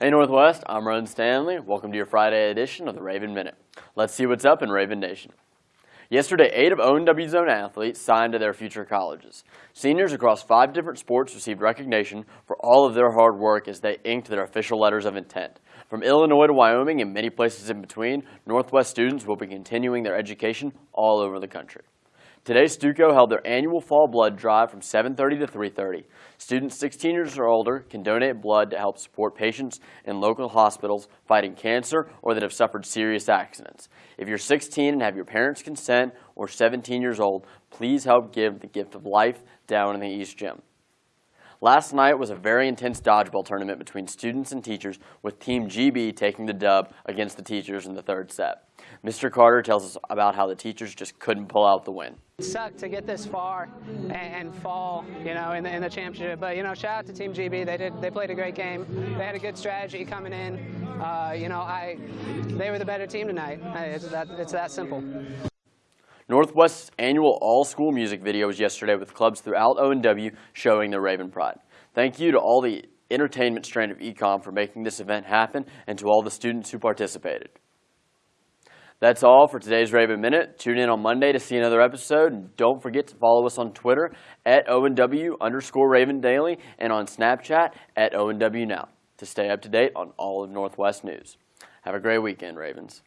Hey Northwest, I'm Ron Stanley. Welcome to your Friday edition of the Raven Minute. Let's see what's up in Raven Nation. Yesterday, eight of ONW Zone athletes signed to their future colleges. Seniors across five different sports received recognition for all of their hard work as they inked their official letters of intent. From Illinois to Wyoming and many places in between, Northwest students will be continuing their education all over the country. Today, Stuco held their annual fall blood drive from 7.30 to 3.30. Students 16 years or older can donate blood to help support patients in local hospitals fighting cancer or that have suffered serious accidents. If you're 16 and have your parents' consent or 17 years old, please help give the gift of life down in the East Gym. Last night was a very intense dodgeball tournament between students and teachers with Team GB taking the dub against the teachers in the third set. Mr. Carter tells us about how the teachers just couldn't pull out the win. It sucked to get this far and, fall, you know, in the, in the, championship. But you know, shout out to Team GB. They did. They played a great game. They had a good strategy coming in. Uh, you know, I they were the better team tonight. It's that, it's that simple. Northwest's annual all-school music video was yesterday with clubs throughout ONW showing their Raven pride. Thank you to all the entertainment strand of ecom for making this event happen and to all the students who participated. That's all for today's Raven Minute. Tune in on Monday to see another episode. And don't forget to follow us on Twitter at ONW underscore Raven Daily and on Snapchat at ONW Now to stay up to date on all of Northwest news. Have a great weekend, Ravens.